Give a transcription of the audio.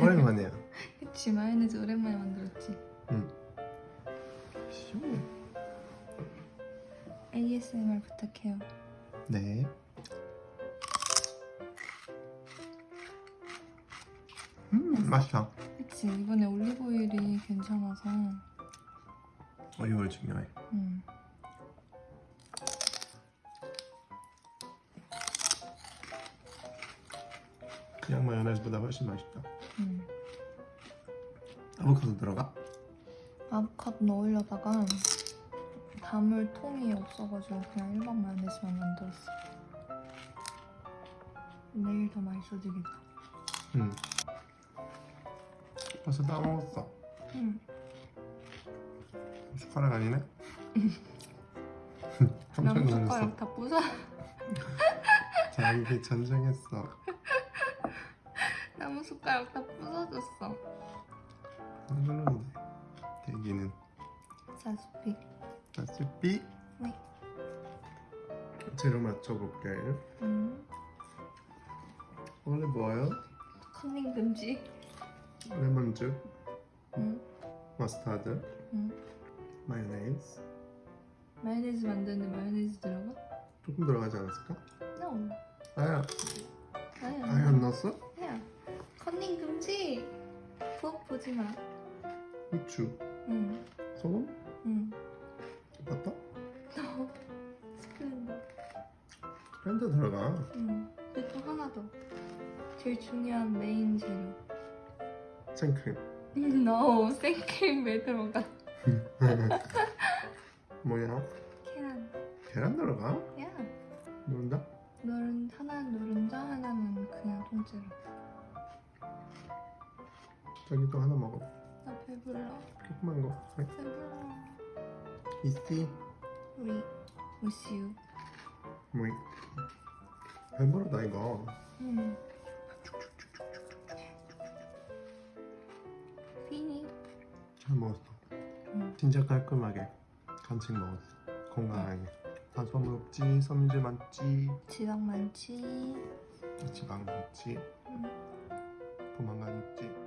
오랜만이야. 그치 마요네즈 오랜만에 만들었지 응. 시원해. ASMR 부탁해요 네. 음, 맛있다. 그치 이번에 올리브오일이 괜찮아서 올리브오일 중요해. 음. 그냥 마요네즈보다 훨씬 맛있다. 음. 아보카도 들어가? 아보카도 넣으려다가 담을 통이 없어가지고 그냥 일반 마요네즈만 만들었어 내일 더 맛있어지겠다 응. 벌써 다 먹었어. 응. 숟가락 아니네? 깜짝 놀랐어. 숟가락 다 부숴 자, 이게 전쟁했어. 나무 숟가락 다 부서졌어 흔들리는데. 대기는. 자, 스피. 네. 재료 맞춰볼게요. 음. 원래 뭐예요? 컨닝 금지 레몬즙, 응. 머스타드, 응. 마요네즈. 마요네즈 만드는데 마요네즈 들어가? 조금 들어가지 않았을까? No 아야, 아야 아야 안 넣었어? 금지 부엌 보지 마 후추, 응. 소금, 응. 버터, 너 스플렌더 밴드 들어가. 응. 그리고 또 하나 더 제일 중요한 메인 재료 생크림. no 생크림 왜 들어가 뭐야? 계란 계란 들어가? 야 누른다? 노른 하나는 노른자 하나는 그냥 통째로 또 하나 먹어. 나 배불러 조그만 거. 네. 배불러 이씨, 우리 우시우 뭐이? 배부르다 이거. 응 피니 잘 먹었어. 응. 진짜 깔끔하게 간식 먹었어. 건강하게. 탄수화물 없지, 섬유질 많지, 지방 많지 지방 많지, 응. 포만감 있지.